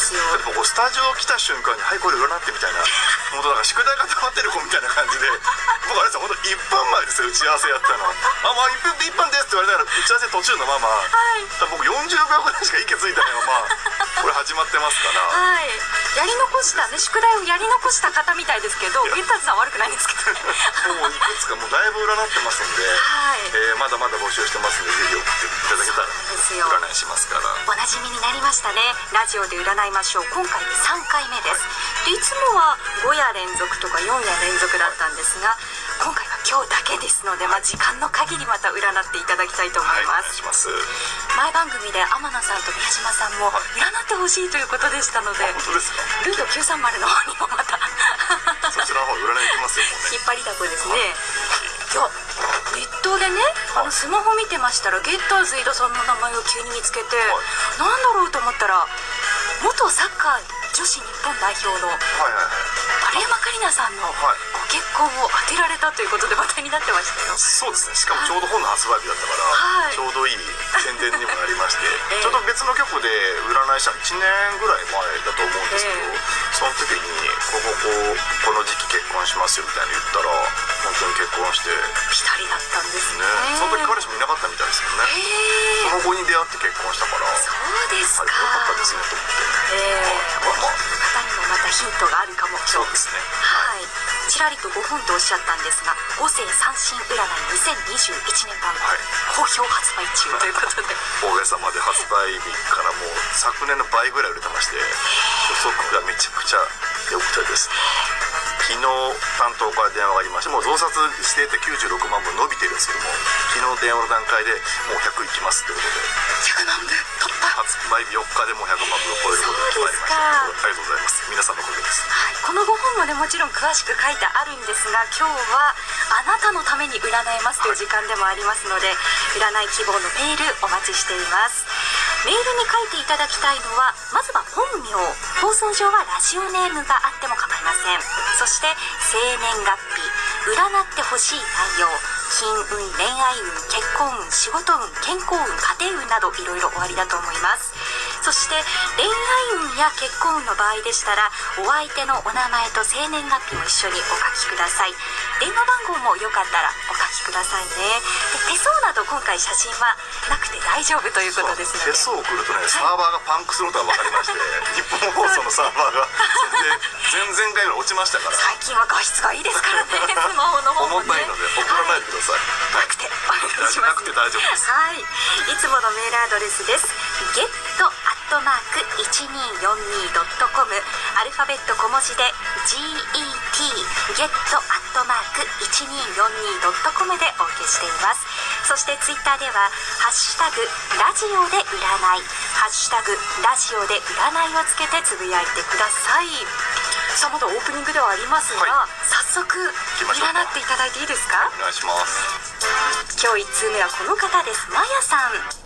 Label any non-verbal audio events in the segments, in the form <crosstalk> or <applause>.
ですよ。スタジオ来た瞬間に「はいこれ占って」みたいな本当なんか宿題が溜まってる子みたいな感じ。1分前ですよ打ち合わせやったの「あまあ1分1分です」って言われながら打ち合わせ途中のまま、はい。僕40秒ぐらいしか息ついたのがまあ <laughs> これ始まってますから。はい。やり残したね宿題をやり残した方みたいですけどゲッターズさん悪くないんですけどね。<laughs> もういくつかもうだいぶ占ってますんで、はい。えーまだまだ募集してますんでぜひ送っていただけたら占いしますから。おなじみになりましたね。ラジオで占いましょう。今回で3回目です。でい。つもは5夜連続とか4夜連続だったんですが今回は今日だけですので、まあ、時間の限りまた占っていただきたいと思はいます、願いします。前番組で天野さんと宮島さんも占ってほしいということでしたので本当ですか？ルート930の方にもまた <laughs> そちらの方占い行きますよね。引っ張りだこですね。い。やネットでねあのスマホ見てましたらゲッターズ飯田さんの名前を急に見つけて、なんだろうと思ったら元サッカー女子日本代表のはいはいはい丸山桂里奈さんのはい。ご結婚を当てられたということで話題になってましたよ。そうですね。しかもちょうど本の発売日だったから、はい。ちょうどいい宣伝にもなりまして、<laughs> ええ。ちょっと別の局で占いしたの1年ぐらい前だと思うんですけど、ええ。その時にこここうこの時期結婚しますよみたいに言ったら本当に結婚してねピタリだったんですね。その時彼氏もいなかったみたいですけどね。へえ。その後に出会って結ちらりと5本とおっしゃったんですが五世三神占い2021年版、はい。好評発売中ということで。おかげさまで発売日からもう昨年の倍ぐらい売れてまして予測がめちゃくちゃ良くてですね。昨日担当から電話がありましてもう増刷していて96万分伸びてるんですけども昨日電話の段階でもう100いきますということで。100万部？突破発売日4日でも100万分を超えることが決まりましたありがとうございます。皆さんのおかげですはい、この5本もねもちろん詳しく書いてあるんですが今日はあなたのために占えます。という時間でもあります。ので占い希望のメールお待ちしています。メールに書いていただきたいのはまずは本名放送上はラジオネームがあっても構いません。そして生年月日占ってほしい内容。金運恋愛運結婚運仕事運健康運家庭運などいろいろおありだと思います。そして恋愛運や結婚運の場合でしたらお相手のお名前と生年月日も一緒にお書きください。電話番号もよかったらお書きくださいね。で手相など今回写真はなくて大丈夫ということですので。手相を送るとねサーバーがパンクすることが分かりまして日本放送のサーバーが。全然前々回ぐらい落ちましたから。最近は画質がいいですからね <laughs> スマホの方もね。重たいので送らないでください、なくてお願いします。なくて大丈夫です。はい。いつものメールアドレスです。ゲットアットマーク 1242.com アルファベット小文字で GET ゲットアットマーク 1242.com でお受けしています。そしてツイッターでは「ハッシュタグラジオで占い」「ハッシュタグラジオで占い」をつけてつぶやいてください。さあまだオープニングではありますが、は早速占っていただいていいですか？お願いします。今日1通目はこの方です。マヤさん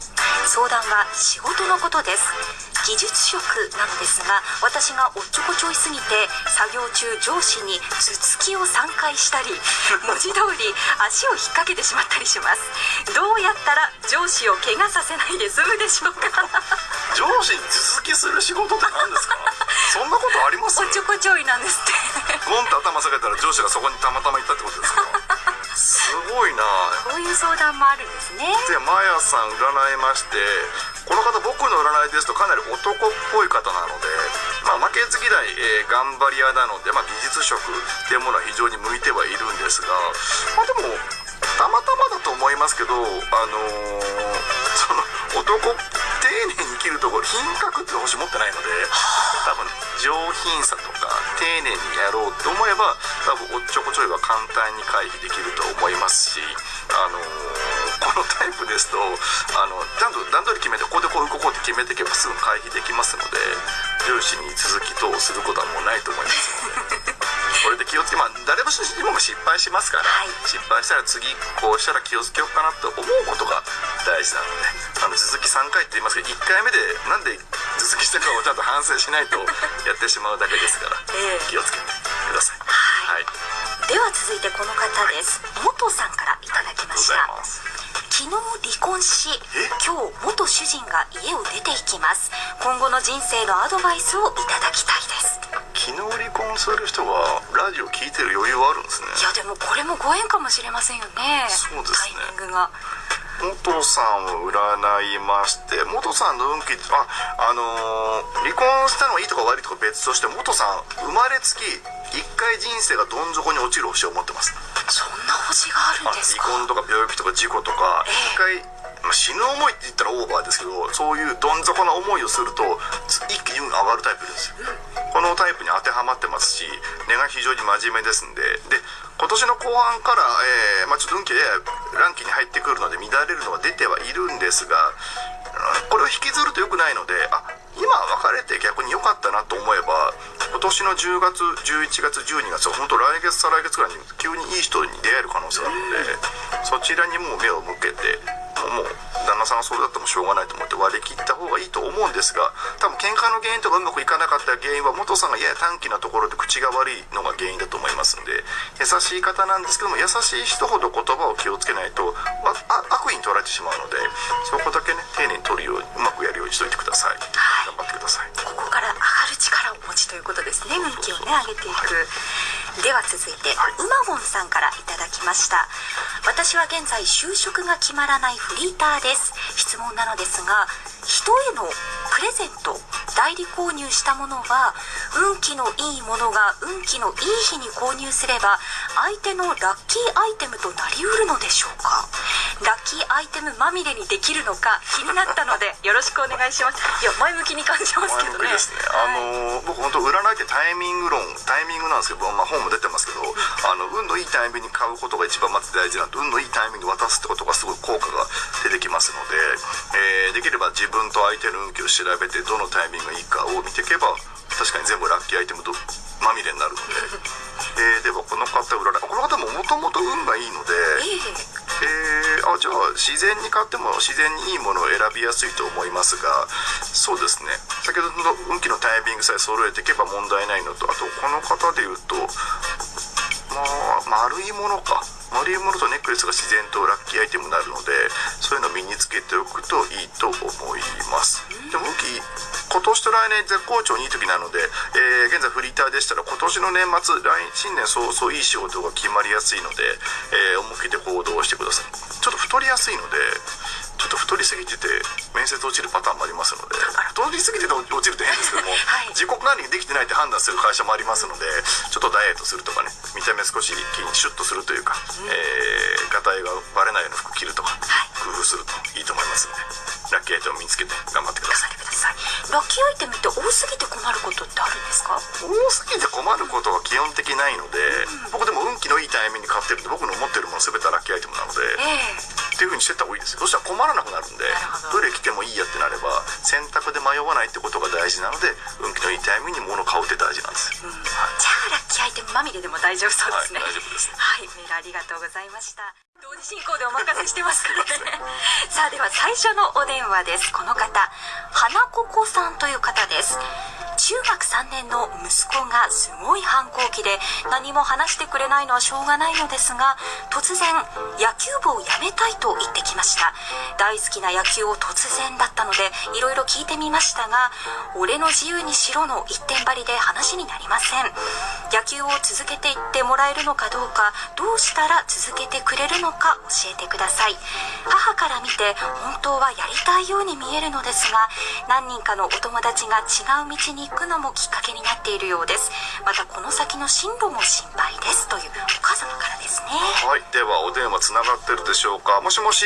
相談は仕事のことです。技術職なのですが私がおっちょこちょいすぎて作業中上司に頭突きを3回したり <laughs> 文字通り足を引っ掛けてしまったりします。どうやったら上司を怪我させないで済むでしょうか？上司に頭突きする仕事って何ですか？<laughs> そんなことあります？おっちょこちょいなんですって。ゴンって頭下げたら上司がそこにたまたま行ったってことですか？<laughs> すごいな。こういう相談もあるんですね。でマヤさん占いましてこの方僕の占いですとかなり男っぽい方なので、まあ、負けず嫌い、えー頑張り屋なので、まあ、技術職っていうものは非常に向いてはいるんですが、まあ、でもたまたまだと思いますけどあのー <laughs> その男丁寧に生きるところ品格って星持ってないので多分上品さとか丁寧にやろうと思えば多分おっちょこちょいは簡単に回避できると思いますしあのーこのタイプですとあのちゃんと段取り決めてここでこうここって決めていけばすぐ回避できますので上司に続き等することはもうないと思います。の <laughs> でこれで気をつけまあ誰も失敗しますから、はい。失敗したら次こうしたら気をつけようかなと思うことが大事なのであの続き3回って言いますけど1回目でなんで続きしたかをちゃんと反省しないとやってしまうだけですから、<laughs> ええ。気をつけてください。はい。はい、では続いてこの方です。元さんからいただきました。ありがとうござい。昨日離婚し今日元主人が家を出ていきます。今後の人生のアドバイスをいただきたいです。昨日離婚する人がラジオ聞いてる余裕はあるんですね。いやでもこれもご縁かもしれませんよね。そうですね。タイミングが元さんを占いまして元さんの運気ああのー離婚したのがいいとか悪いとか別として元さん生まれつき一回人生がどん底に落ちる星を持ってます。そんな星があるんですか？離婚とか病気とか事故とか一回、まあ、死ぬ思いって言ったらオーバーですけどそういうどん底な思いをすると一気に運が上がるタイプです。よこのタイプに当てはまってますし根が非常に真面目ですんでで今年の後半から、えーまあ、ちょっと運気でランキングに入ってくるので乱れるのは出てはいるんですがこれを引きずると良くないのであ今別れて逆に良かったなと思えば今年の10月11月12月は本当来月再来月ぐらいに急にいい人に出会える可能性があるのでそちらにもう目を向けてもう旦那さんがそれだってもしょうがないと思って割り切った方がいいと思うんですが多分喧嘩の原因とかうまくいかなかった原因は元さんがやや短気なところで口が悪いのが原因だと思いますんで優しい方なんですけども優しい人ほど言葉を気をつけないとああ悪意に取られてしまうのでそこだけね丁寧に取るようにうまくやるようにしといてください。頑張ってください。ここから上がる力をお持ちということですね。運気をね上げていくでは続いてうまごんさんからいただきました。私は現在就職が決まらないフリーターです。質問なのですが人へのプレゼント代理購入したものは運気のいいものが運気のいい日に購入すれば相手のラッキーアイテムとなりうるのでしょうか？ラッキーアイテムまみれにできるのか気になったのでよろしくお願いします。いや前向きに感じますけどね。前向きですね、あの僕本当占いってタイミング論タイミングなんですけど、まあ、本も出てますけどあの運のいいタイミングに買うことが一番まず大事なんで運のいいタイミングで渡すってことがすごい効果が出てきますので、えーできれば自分と相手の運気を調べてどのタイミングがいいかを見ていけば確かに全部ラッキーアイテムどまみれになるので。で <laughs> ではこの方占いこの方ももともと運がいいのでええ。えーあじゃあ自然に買っても自然にいいものを選びやすいと思いますがそうですね。先ほどの運気のタイミングさえ揃えていけば問題ないのとあとこの方で言うとまあ丸いものか。丸いものとネックレスが自然とラッキーアイテムになるのでそういうのを身につけておくといいと思います。でも運気今年と来年絶好調にいい時なので、えー現在フリーターでしたら今年の年末来新年早々いい仕事が決まりやすいので、えー思い切って行動してください。ちょっと太りやすいのでちょっと太りすぎてて面接落ちるパターンもありますので。太りすぎてて落ちると変ですけども、はい。自己管理できてないって判断する会社もありますのでちょっとダイエットするとかね見た目少し筋シュッとするというか、えー、がたいがバレないような服着るとか、工夫するといいと思いますのでラッキーアイテムを見つけて頑張ってください。ラッキーアイテムって多すぎて困ることってあるんですか？多すぎて困ることは基本的ないので、僕でも運気のいいタイミングに買ってるんで僕の持ってるもの全てラッキーアイテムなので、ええっていう風にしてった方がいいですよ。そしたら困らなくなるんでど。どれ着てもいいやってなれば選択で迷わないってことが大事なので運気のいいタイミングに物を買うって大事なんですよ、はいじゃあラッキーアイテムまみれでも大丈夫そうですね。はい大丈夫です。はいメールありがとうございました。同時進行でお任せしてますからね。さあでは最初のお電話です。この方花ここさんという方です中学3年の息子がすごい反抗期で何も話してくれないのはしょうがないのですが突然野球部を辞めたいと言ってきました。大好きな野球を突然だったのでいろいろ聞いてみましたが俺の自由にしろの一点張りで話になりません。野球を続けていってもらえるのかどうかどうしたら続けてくれるのか教えてください。母から見て本当はやりたいように見えるのですが何人かのお友達が違う道に行くのもきっかけになっているようです。またこの先の進路も心配ですというお母様からですね。はい、ではお電話つながってるでしょうか。もしもし。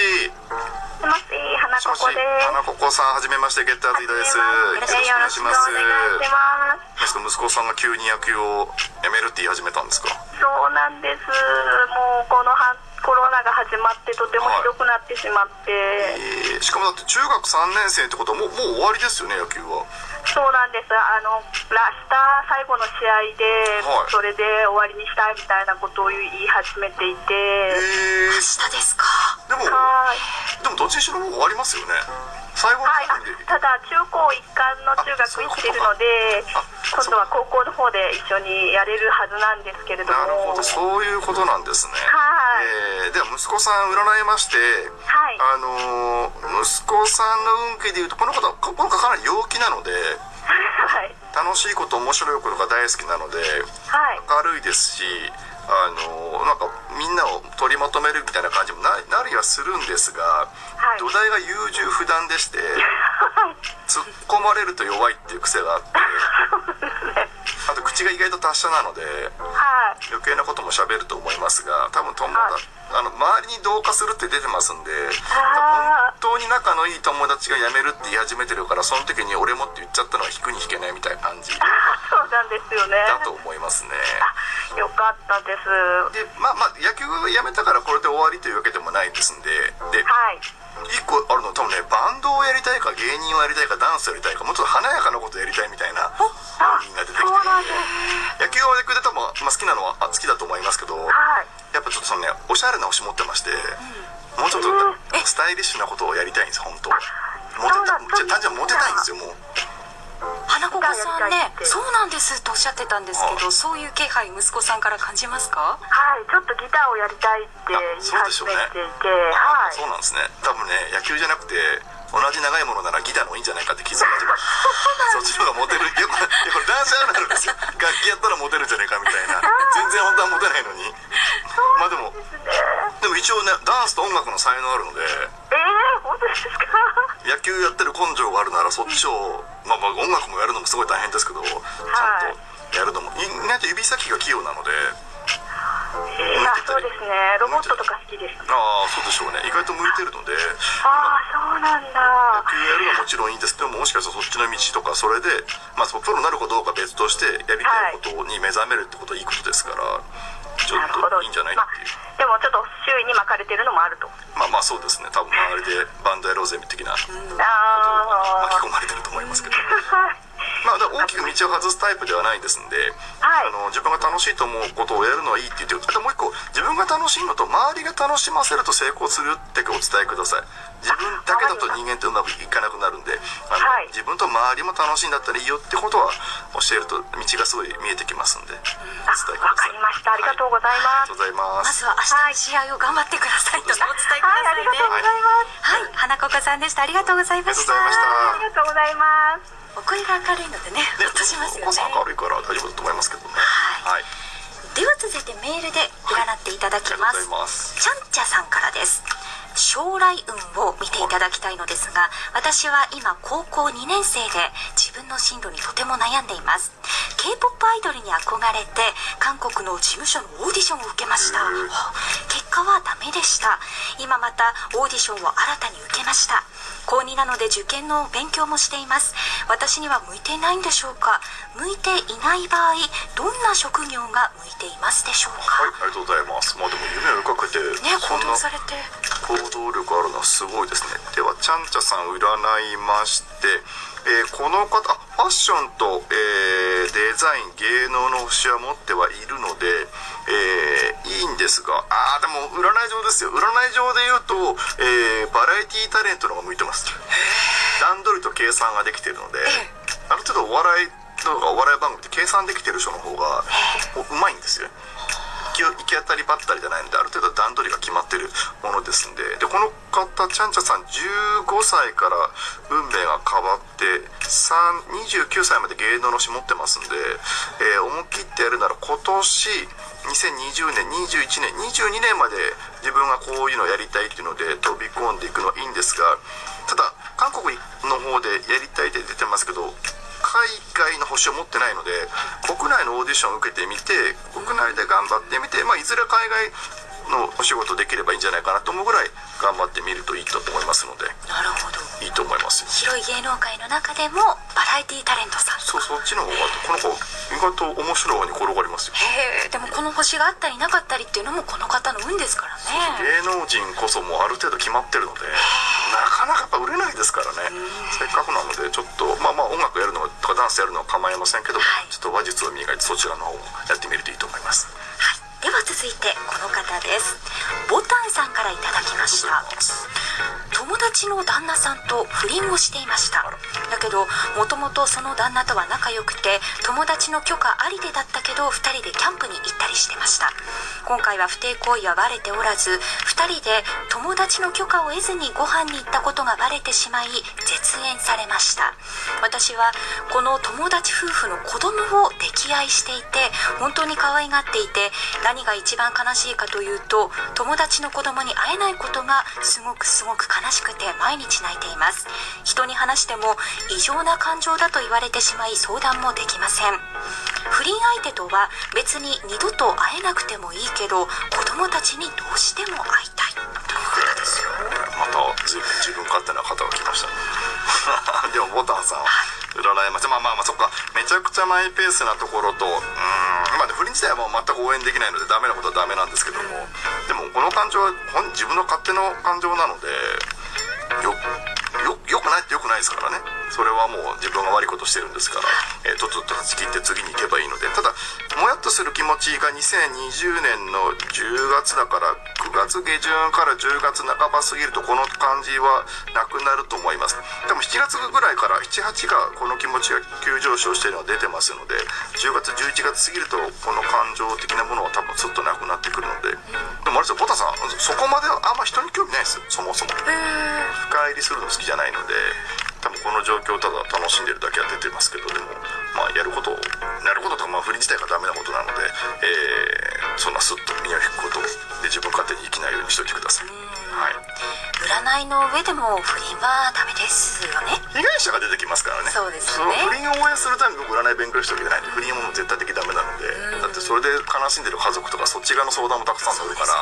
もしもし、花もしもしここです。花ここさんはじめましてゲッターズ飯田です。よろしくお願いします。す。息子さんが急に野球をやめるって言い始めたんですか？そうなんです。もうこのはコロナが始まってとてもひどくなってしまって、えーしかもだって中学3年生ってことはもうもう終わりですよね野球はそうなんです。あの明日最後の試合で、はい。それで終わりにしたいみたいなことを言い始めていて、え明日ですか。でもはい。でもどっちにしろもう終わりますよね。最後のはい、ただ中高一貫の中学行ってるのであ今度は高校の方で一緒にやれるはずなんですけれども。なるほど。そういうことなんですね。ははいえーでは息子さん占いまして、はい。あのー息子さんの運気でいうとこの方この方かなり陽気なので <laughs> はい。楽しいこと面白いことが大好きなのではい。明るいですしあのーなんかみんなを取りまとめるみたいな感じもななりはするんですが、い。土台が優柔不断でして <laughs> 突っ込まれると弱いっていう癖があってあと口が意外と達者なのではい。余計なことも喋ると思いますが多分友達、あの周りに同化するって出てますんであ本当に仲のいい友達が辞めるって言い始めてるからその時に俺もって言っちゃったのは引くに引けないみたいな感じだそうなんですよね。と思いますね。よかったです。でまあまあ野球をやめたからこれで終わりというわけでもないですんでではい一個あるの多分ねバンドをやりたいか芸人をやりたいかダンスをやりたいかもうちょっと華やかなことをやりたいみたいな本人が出てきて野球は野球で多分、まあ、好きなのはあ好きだと思いますけどはい。やっぱちょっとそのねおしゃれな星持ってまして、もうちょっとえスタイリッシュなことをやりたいんです本当は。モテたじゃ単純にモテたいんですよもう花子さんねそうなんです。とおっしゃってたんですけどそういう気配息子さんから感じますか？はいちょっとギターをやりたいって言い始めていて。はい。そうなんですね。多分ね野球じゃなくて同じ長いものならギターの方がいいんじゃないかって気づき始めそっちの方がモテる。いやこれいやこれ男子あるあるですよ楽器やったらモテるんじゃないかみたいな。<laughs> 全然本当はモテないのに。まあでもでも一応ねダンスと音楽の才能あるので。えー、本当ですか？野球やってる根性があるならそっちを、まあ、まあ音楽もやるのもすごい大変ですけどちゃんとやるのも。意外と指先が器用なのでえー、あそうですね。ロボットとか好きです。ああそうでしょうね。意外と向いてるのでああそうなんだ。野球やるのはもちろんいいんです。けどももしかしたらそっちの道とかそれで、まあ、そのプロになるかどうか別としてやりたいことに目覚めるってことはいいことですからちょっといいんじゃないっていう。まあ、でもちょっと周囲に巻かれてるのもあると。まあまあそうですね。多分周りでバンドやろうぜ的な巻あき込まれてると思いますけど <laughs> まあ大きく道を外すタイプではないですんで、はい。あの自分が楽しいと思うことをやるのはいいって言ってる。あともう一個自分が楽しいのと周りが楽しませると成功するってお伝えください。自分だけだと人間ってうまくいかなくなるんであの、はい。自分と周りも楽しいんだったらいいよってことは教えると道がすごい見えてきますんでお伝えください。わかりました。ありがとうございます。はありがとうございまますずは明日の試合を頑張ってください。とお伝えくだはいあさいね。りがとうござい。ますはい。花子さんでした。ありがとうございました。ありがとうございました。ありがとうございますお声が明るいのでねねほっとしますよね。明るいから大丈夫だと思いますけどね。はい。はい。では続いてメールで占っていただきます、ありがとうございます。ちゃんちゃさんからです。将来運を見ていただきたいのですが私は今高校2年生で自分の進路にとても悩んでいます。K-POP アイドルに憧れて韓国の事務所のオーディションを受けました。はあ結果はダメでした。今またオーディションを新たに受けました高2なので受験の勉強もしています。私には向いていないんでしょうか？向いていない場合どんな職業が向いていますでしょうはいか、ありがとうございます。まあでも夢を追いかけてね行動されて。行動力あるのはすごいですね。ではちゃんちゃさん占いまして、えーこの方あファッションと、えーデザイン芸能の星は持ってはいるので、えーいいんですがあーでも占い上ですよ。占い上で言うと、えーバラエティタレントの方が向いてます。段取りと計算ができてるのである程度お笑いとかお笑い番組って計算できてる人の方がうまいんですよ。行き行き当たりばったりじゃないのである程度段取りが決まってるものですんで。でこの方ちゃんちゃさん15歳から運命が変わって29歳まで芸能のし持ってますんで、えー思い切ってやるなら今年2020年21年22年まで自分がこういうのをやりたいっていうので飛び込んでいくのはいいんですがただ韓国の方でやりたいって出てますけど海外の星を持ってないので国内のオーディションを受けてみて国内で頑張ってみて、まあ、いずれ海外のお仕事できればいいんじゃないかなと思うぐらい頑張ってみるといいと思いますのでなるほど。いいと思います。よ広い芸能界の中でもバラエティタレントさん。そうそっちの方がこの子意外と面白い方に転がりますよ。へえでもこの星があったりなかったりっていうのもこの方の運ですからね。芸能人こそもうある程度決まってるのでなかなぱ売れないですからね。せっかくなのでちょっとまあまあ音楽やるのとかダンスやるのは構いませんけども、はい。ちょっと話術を磨いてそちらの方をやってみるといいと思います。はい。では続いてこの方です。ボタンさんからいただきました友達の旦那さんと不倫をしていました。だけどもともとその旦那とは仲良くて友達の許可ありでだったけど2人でキャンプに行ったりしてました。今回は不貞行為はバレておらず2人で友達の許可を得ずにご飯に行ったことがバレてしまい絶縁されました。私はこの友達夫婦の子供を溺愛していて本当に可愛がっていて何が一番悲しいかというと友達の子供に会えないことがすごくすごく悲しくて毎日泣いています。人に話しても異常な感情だと言われてしまい相談もできません。不倫相手とは別に二度と会えなくてもいいけど子供たちにどうしても会いたい。ということですよ。また随分自分勝手な方が来ました。ね <laughs> でもボタンさん占い。ましたまあまあまあそっか。めちゃくちゃマイペースなところとうーんまあね不倫自体はもう全く応援できないのでダメなことはダメなんですけども。でもこの感情は本自分の勝手の感情なのでよよよくないってよくないですからね。それはもう自分が悪いことしてるんですから、えーとっとと断ち切って次に行けばいいのでただもやっとする気持ちが2020年の10月だから9月下旬から10月半ば過ぎるとこの感じはなくなると思います。でも7月ぐらいから78がこの気持ちが急上昇しているのが出てますので10月11月過ぎるとこの感情的なものは多分すっとなくなってくるので。でもあれですよボタさんそこまではあんま人に興味ないですよそもそも。深入りするの好きじゃないので多分この状況をただ楽しんでるだけは出てますけどでもまあやることをやることとかまあ不倫自体がダメなことなので、えーそんなスッと身を引くことで自分勝手に生きないようにしておいてください、はい、占いの上でも不倫はダメですよね。被害者が出てきますからね。そうですよね。不倫を応援するために僕占い勉強してるわけじゃないんで不倫はもう絶対的ダメなので、だってそれで悲しんでる家族とかそっち側の相談もたくさん乗るから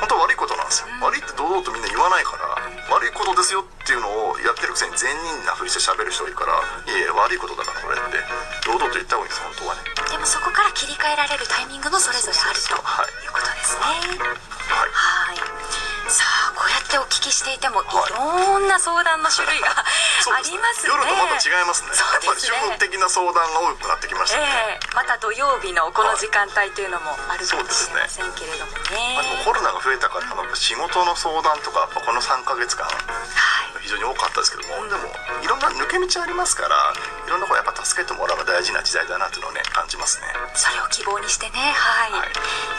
本当は悪いことなんですよ、悪いって堂々とみんな言わないから、悪いことですよっていうのをやってるくせに善人なふりして喋る人がいるからいやいや悪いことだからこれって堂々と言った方がいいです本当はね。でもそこから切り替えられるタイミングもそれぞれあるということですね。はい。はい。さあってお聞きしていてもいはいろんな相談の種類がありますね。夜とまた違いますね。そうやっぱり主的な相談が多くなってきましたね、ええ。また土曜日のこの時間帯というのもあるかもしれませんけれどもまあ、でコロナが増えたから仕事の相談とかやっぱこの3ヶ月間はい。非常に多かったですけどもでもいろんな抜け道ありますからいろんなことやっぱ助けてもらうのが大事な時代だなっていうのをね感じますね。それを希望にしてね。はい、はい。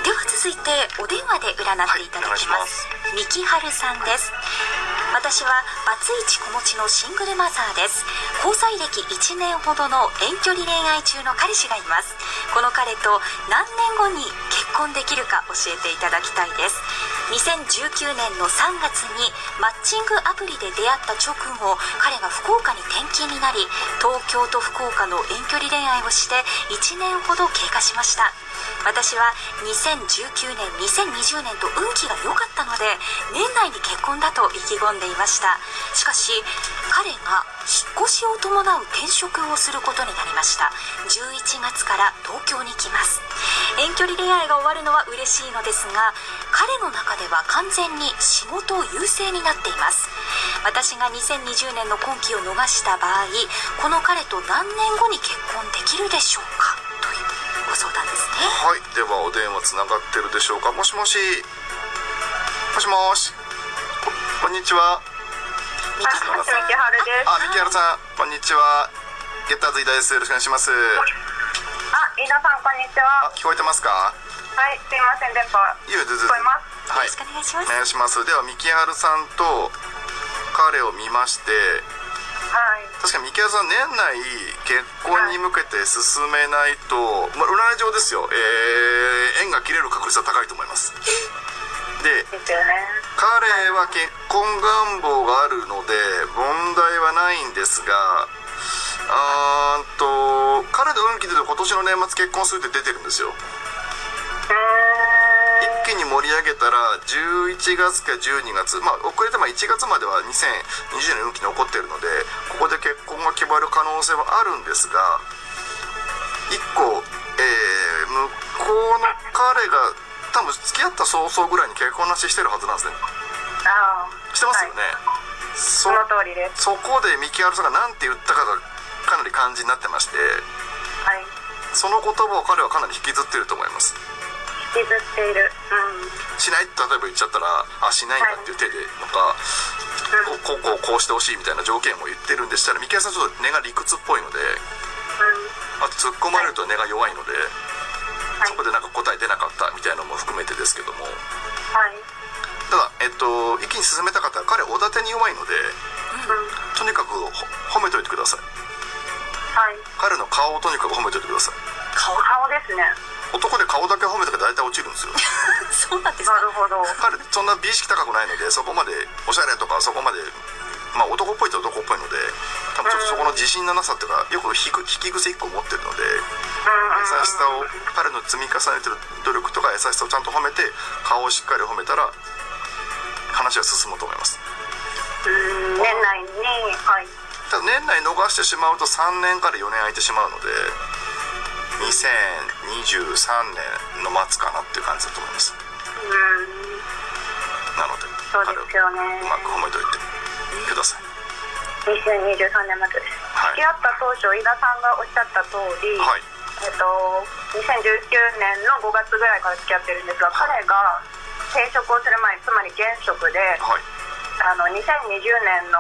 では続いてお電話で占っていただきまはい。三木春さんです。私はバツイチ子持ちのシングルマザーです。交際歴1年ほどの遠距離恋愛中の彼氏がいます。この彼と何年後に結婚できるか教えていただきたいです。2019年の3月にマッチングアプリで出会った直後彼が福岡に転勤になり東京と福岡の遠距離恋愛をして1年ほど経過しました。私は2019年2020年と運気が良かったので年内に結婚だと意気込んでいました。しかし彼が引っ越しを伴う転職をすることになりました。11月から東京に来ます。遠距離恋愛が終わるのは嬉しいのですが彼の中では完全に仕事優勢になっています。私が2020年の今期を逃した場合この彼と何年後に結婚できるでしょうか？という。ご相談ですね。はい。ではお電話つながってるでしょうか？もしもし。もしもし。ここんにちは。みきはるです。あミキハルさん。こんにちは。ゲッターズイダです。よろしくお願いします。あ、飯田さん、こんにちは。あ聞こえてますか？はい、すいません、電波。聞こえます。はい。よろしくお願いします。お願いします。ではミキハルさんと彼を見ましてはい。確かにミキハルさん年内結婚に向けて進めないと、まあ、占い上ですよ、えー縁が切れる確率は高いと思います <laughs> でね。彼は結婚願望があるので問題はないんですがあーんと彼の運気で今年の年末結婚するって出てるんですよ。一気に盛り上げたら11月か12月まあ遅れてまあ1月までは2020年運気残ってるのでここで結婚が決まる可能性はあるんですが1個、えー向こうの彼が多分付き合った早々ぐらいに結婚なししてるはずなんですねああ。してますよね、そその通りです。そこでミキハルさんが何て言ったかがかなり感じになってましてはい。その言葉を彼はかなり引きずってると思います引きずっている。うん。しない？って例えば言っちゃったらあしないんだっていう手でとか、こうこうこうしてほしいみたいな条件を言ってるんでしたら三木さんちょっと根が理屈っぽいのでうん。あと突っ込まれると根が弱いので、はい。そこでなんか答え出なかったみたいなのも含めてですけども。はい。ただえっと一気に進めたかったら彼おだてに弱いのでうん。とにかくほ褒めといてください。はい。彼の顔をとにかく褒めといてください。顔？顔ですね男で顔だけ褒めたら大体落ちるんですよ。<laughs> そうなんですか？なるほど。彼そんな美意識高くないのでそこまでおしゃれとかそこまでまあ男っぽいと男っぽいので多分ちょっとそこの自信のなさっていうかよく引く引き癖一個持ってるので優しさを彼の積み重ねてる努力とか優しさをちゃんと褒めて顔をしっかり褒めたら話は進むと思います。うん。年内にはい。ただ年内逃してしまうと3年から4年空いてしまうので2023年の末かなっていう感じだと思います。うんなのでそうですよね。うまく褒めといてください。2023年末です、はい。付き合った当初井田さんがおっしゃった通り、はい。えっと、2019年の5月ぐらいから付き合ってるんですが、はい。彼が転職をする前つまり現職ではい。あの2020年の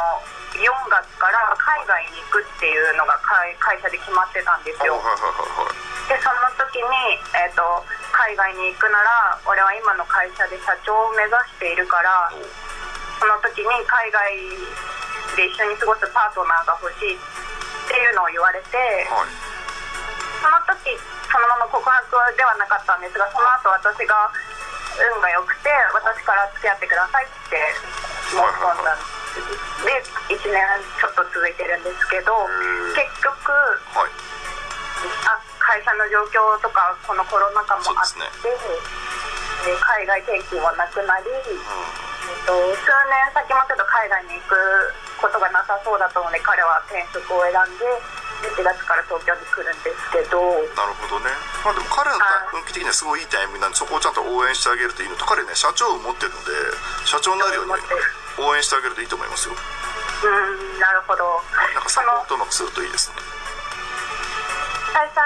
4月から海外に行くっていうのが会会社で決まってたんですよ。でその時に、えっと海外に行くなら俺は今の会社で社長を目指しているからおその時に海外で一緒に過ごすパートナーが欲しいっていうのを言われてはい。その時そのまま告白ではなかったんですがその後私が運が良くて私から付き合ってくださいって申し込んだんですで1年ちょっと続いてるんですけど結局はい。あ会社の状況とかこのコロナ禍もあってそうですで海外転勤はなくなり、えっと、数年先もちょっと海外に行くことがなさそうだったので彼は転職を選んで1月から東京に来るんですけど。なるほどね。まあでも彼のはい。運気的にはすごいいいタイミングなんでそこをちゃんと応援してあげるといいの。と彼ね社長を持ってるので社長になるように応援してあげるといいと思いますよ。うんなるほど。なんかサポートうまくするといいですね。最初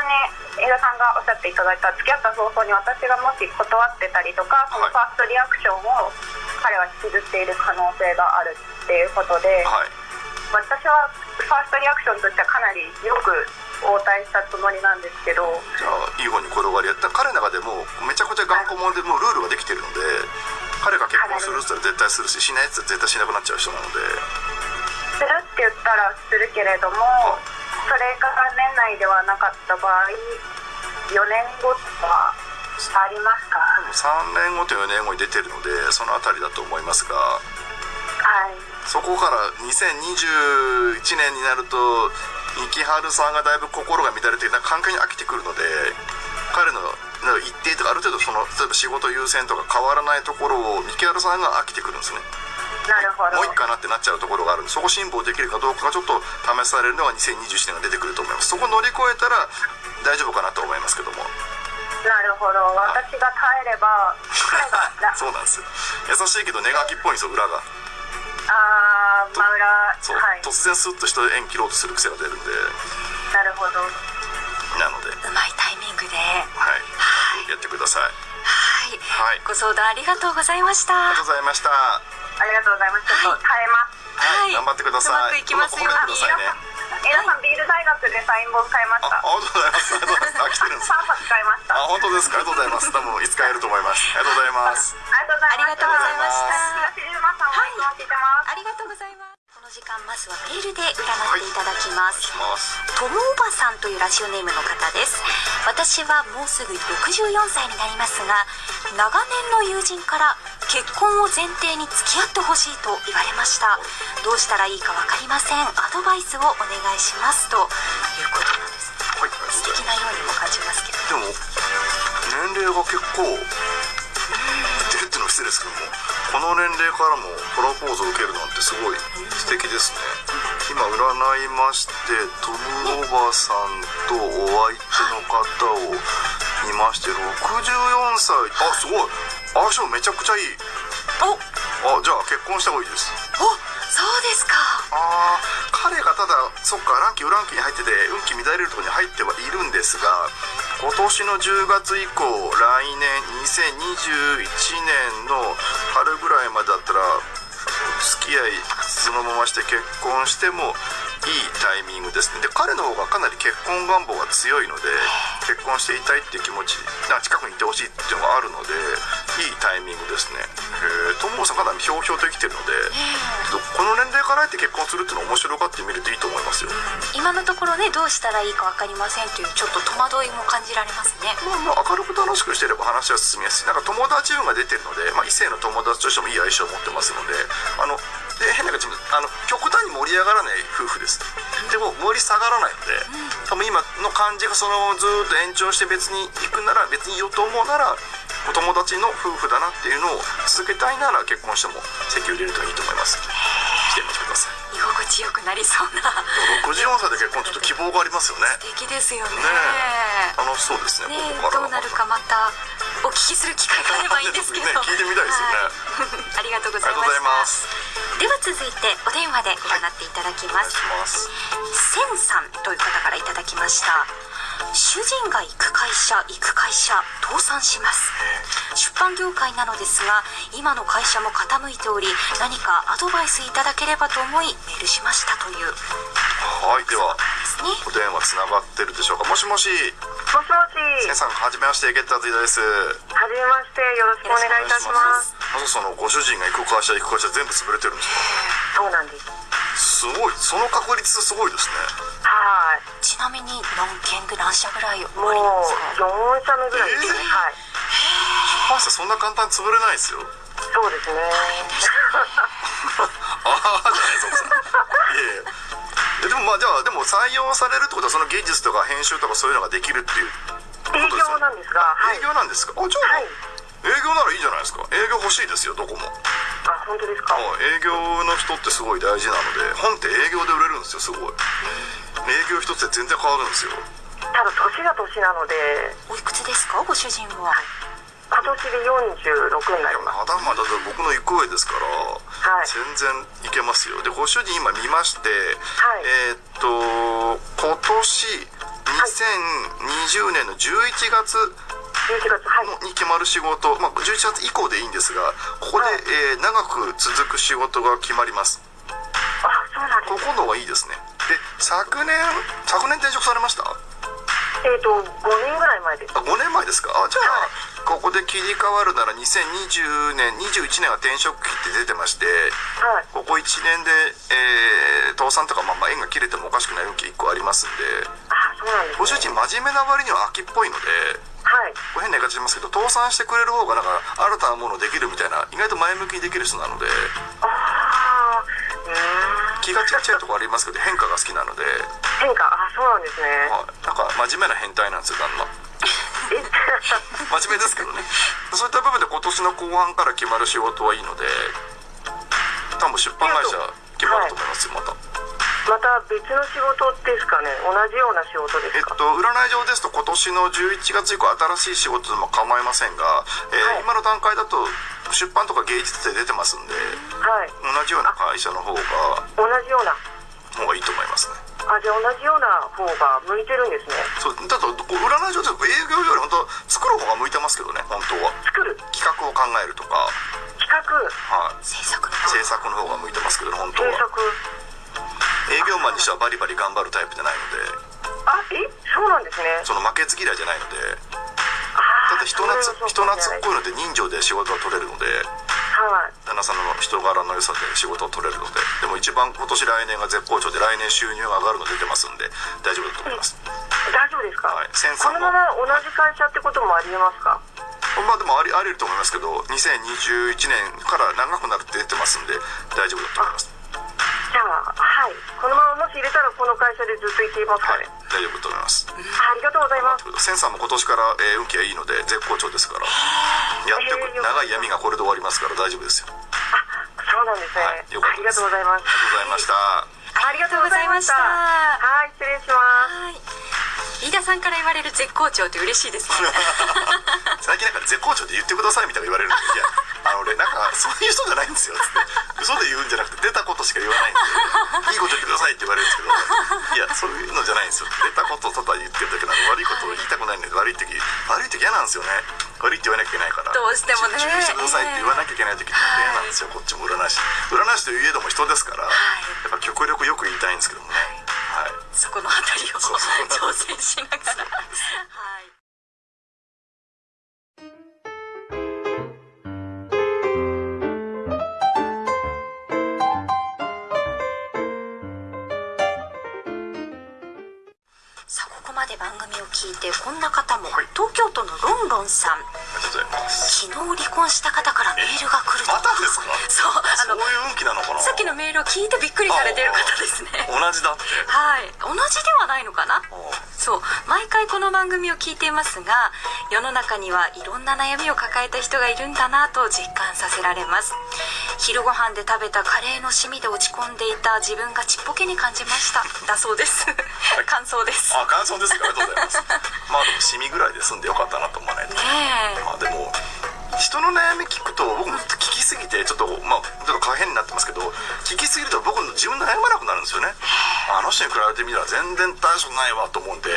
に江田さんがおっしゃっていただいた付き合った早々に私がもし断ってたりとかそのファーストリアクションを彼は引きずっている可能性があるっていうことで、はい。私はファーストリアクションとしてはかなりよく応対したつもりなんですけど。じゃあいい方に転がりやった彼の中でもめちゃくちゃ頑固者でもうルールができてるので彼が結婚するって言ったら絶対するししないやつは絶対しなくなっちゃう人なので。するって言ったらするけれどもそれが年内ではなかった場合4年後とかありますか？3年後と4年後に出てるのでそのあたりだと思いますが。はいそこから2021年になると三木春さんがだいぶ心が乱れてな環境に飽きてくるので彼の一定とかある程度その例えば仕事優先とか変わらないところを三木春さんが飽きてくるんですね。なるほど。もういいかなってなっちゃうところがあるんでそこ辛抱できるかどうかがちょっと試されるのが2021年が出てくると思います。そこ乗り越えたら大丈夫かなと思いますけども。なるほど。私が耐えれば <laughs> そうなんですよ。優しいけどネガキっぽいんですよ裏があー真裏そう、はい。突然スッと人縁切ろうとする癖が出るんで。なるほど。なので。うまいタイミングで。はい。やってください。はい。はい。ご相談ありがとうございました。ありがとうございました。ありがとうございますちょっと耐えます。はい、頑張ってください。うまくいきますように皆さんビール大学でサイン本買いました。あありがとうございます。ありがとうございます。あ来てるんです3冊買いました。あ本当ですか？ありがとうございます。多分いつかやると思います。ありがとうございます。ありがとうございます。ありがとうございました東島さんをいありがとうございます時間まずはメールで占っていただきます、しますともおばさんというラジオネームの方です。私はもうすぐ64歳になりますが長年の友人から結婚を前提に付き合ってほしいと言われました。どうしたらいいか分かりません。アドバイスをお願いしますと。いうことなんです。はい素敵なようにも感じますけど。でも年齢が結構いってるってのは失礼ですけどもこの年齢からもプロポーズを受けるなんてすごい素敵ですね。今占いましてトムおばさんとお相手の方を見まして64歳。あすごい。相性めちゃくちゃいい。お。おあじゃあ結婚した方がいいです。そうですか。あー彼がただそっかランキーウランキーに入ってて運気乱れるところに入ってはいるんですが今年の10月以降来年2021年の春ぐらいまでだったら付き合いそのままして結婚してもいいタイミングですね。で彼の方がかなり結婚願望が強いので結婚していたいっていう気持ち近くにいてほしいっていうのがあるのでいいタイミングですね。へえ友子さんかなりひょうひょうと生きてるのでちょっとこの年齢からあえて結婚するっていうのは面白がってみるといいと思いますよ。今のところねどうしたらいいか分かりませんというちょっと戸惑いも感じられますね。まあまあ明るく楽しくしてれば話は進みやすい。なんか友達運が出てるので、まあ、異性の友達としてもいい相性を持ってますのであので変な感じであの極端に盛り上がらない夫婦です。でも盛り下がらないので、多分今の感じがそのずーっと延長して別に行くなら別にいいよと思うならお友達の夫婦だなっていうのを続けたいなら結婚しても籍を入れるといいと思います。来てみてください。心地よくなりそうな。64歳で結婚ちょっと希望がありますよね。素敵ですよね。ねえ。楽しそうですねねここどうなるかまたお聞きする機会があればいいんですけど、<laughs> ね聞いてみたいですよね。は <laughs> いありがとうございまます。では続いてお電話で占っていただきます、しますセンさんという方からいただきました。主人が行く会社行く会社倒産します。出版業界なのですが今の会社も傾いており何かアドバイスいただければと思いメールしましたという。はいではお電話つながってるでしょうか？もしもし。もしもし。センさんはじめましてゲッターズイダです。はじめましてよろしくお願いいたします。まずそのご主人が行く会社行く会社全部潰れてるんですそうなんです。かすごい。その確率すごいですね。はい。ちなみに何件ぐらい何社ぐらいおもうありますか？4社目ぐらいですね、えー。はい出版社そんな簡単に潰れないですよ。そうですね。<laughs> ああじゃないでいえいえ。えでもまあじゃあでも採用されるってことはその技術とか編集とかそういうのができるっていう営業なんですがはい。営業なんですか？あじゃあ、はい。営業ならいいじゃないですか。営業欲しいですよどこも。あ本当ですか？あ営業の人ってすごい大事なので本って営業で売れるんですよすごい。営業一つで全然変わるんですよ。ただ年が年なので。おいくつですか？ご主人は今年で46になります。まだまだ僕の行く上ですから、はい。全然いけますよ。でご主人今見まして、はい。えーっと今年2020年の11月11月はい。のに決まる仕事、まあ、11月以降でいいんですがここで、はい。えー長く続く仕事が決まります。あそうなんですここのがいいですね。で昨年昨年転職されました？えっ、と5年ぐらい前です。あ5年前ですか？あじゃあここで切り替わるなら2020年21年は転職期って出てましてはい。ここ1年で、えー倒産とか、まあ、まあ縁が切れてもおかしくない運気1個ありますんであそうなんです、ね、ご主人真面目な割には秋っぽいのではい。変な言い方しますけど倒産してくれる方がなんか新たなものできるみたいな意外と前向きにできる人なのでああ気がちっちゃいところありますけど変化が好きなので、変化あそうなんですね。はい、なんか真面目な変態なんですよ旦那。え <laughs> 真面目ですけどね。そういった部分で今年の後半から決まる仕事はいいので多分出版会社決まると思いますよまた。また別の仕事ですかね。同じような仕事でえっすか、と、占い上ですと今年の11月以降新しい仕事でも構いませんが、えーはい。今の段階だと出版とか芸術で出てますんではい。同じような会社の方が同じような。方がいいと思いますねあじゃあ同じような方が向いてるんですね。そうだとこう占い上で営業より本当作る方が向いてますけどね本当は。作る。企画を考えるとか、企画。はい、制作の制作の方が向いてますけどね本当は。制作。営業マンにしてはバリバリ頑張るタイプじゃないので。あえ？そうなんですね。その負けず嫌いじゃないので。あだって人懐人懐っこいので人情で仕事が取れるのではい。旦那さんの人柄の良さで仕事を取れるのででも一番今年来年が絶好調で来年収入が上がるの出てますんで大丈夫だと思います。大丈夫ですか、はい。このまま同じ会社ってこともありえますか？まあでもありあり得ると思いますけど2021年から長くなるって出てますんで大丈夫だと思いますじゃあはい。このままもし入れたらこの会社でずっといていますかはい。ね、大丈夫だと思います。ありがとうございます。センサーも今年から、えー運気がいいので絶好調ですから。やってくえー長い闇がこれで終わりますから大丈夫ですよ。そうなんですね、はい。よかったです。ありがとうございます。ありがとうございました。ありがとうございました。はい失礼します。はい飯田さんから言われる絶好調って嬉しいですね。<laughs> 最近なんか絶好調で言ってくださいみたいな言われるんでいやあの俺なんかそういう人じゃないんですよ。つって嘘で言うんじゃなくて出たことしか言わないんでいいこと言ってくださいって言われるんですけどいやそういうのじゃないんですよ。出たことをただ言ってるだけなので悪いことを言いたくないので悪い時悪い時嫌なんですよね。悪いって言わなきゃいけないから。どうしてもね。注意してくださいって言わなきゃいけない時って嫌なんですよ、こっちも占い師。占い師といえども人ですから、やっぱ極力よく言いたいんですけどもね、はい、そこのあたりを挑戦しながら。はいで番組を聞いてこんな方も、はい。東京都のロンロンさん。昨日離婚した方からメールが来ると。またですか？そうあのそういう運気なのかな？さっきのメールを聞いてびっくりされてる方ですね。同じだって。はい。同じではないのかな？そう。毎回この番組を聞いていますが世の中にはいろんな悩みを抱えた人がいるんだなと実感させられます。昼ご飯で食べたカレーのシミで落ち込んでいた自分がちっぽけに感じました。だそうです。<laughs> 感想です。あ感想ですりがとうございます。まあでもシミぐらいで済んでよかったなと思わないと。ねえまあでも人の悩み聞くと僕も聞きすぎてちょっとまあちょっと可変になってますけど聞きすぎると僕の自分で悩まなくなるんですよね。あの人に比べてみたら全然大丈夫ないわと思うんで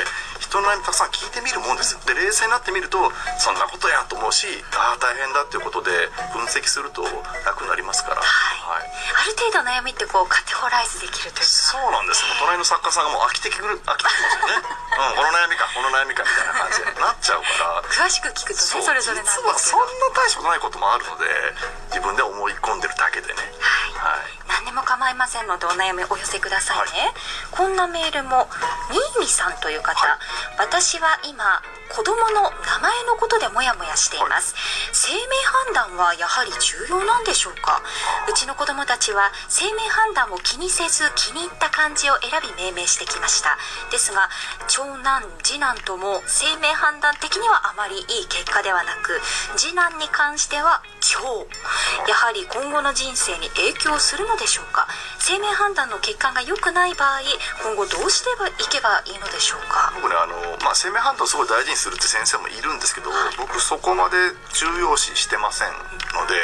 人の悩みたくさん聞いてみるもんです。よで冷静になってみるとそんなことやと思うしああ大変だっていうことで分析すると楽になりますから。はい、ある程度悩みってこうカテゴライズできるというか。そうなんです。もう隣の作家さんがもう飽きてくる飽きてきますよね。<laughs> うんこの悩みかこの悩みかみたいな感じになっちゃうから。詳しく聞くとねそれぞれなんですけど。実はそんな大したことないこともあるので自分で思い込んでるだけでね。はい何でも構いませんのでお悩みお寄せくださいね、こんなメールも新見さんという方、はい私は今子供の名前のことでモヤモヤしています、生命判断はやはり重要なんでしょうか？うちの子供たちは生命判断を気にせず気に入った漢字を選び命名してきました。ですが長男次男とも生命判断的にはあまりいい結果ではなく次男に関しては今日。やはり今後の人生に影響するのでしょうか？生命判断の結果が良くない場合今後どうしていけばいいのでしょうか？僕ねあの、まあ、生命判断をすごい大事にするって先生もいるんですけど僕そこまで重要視してませんので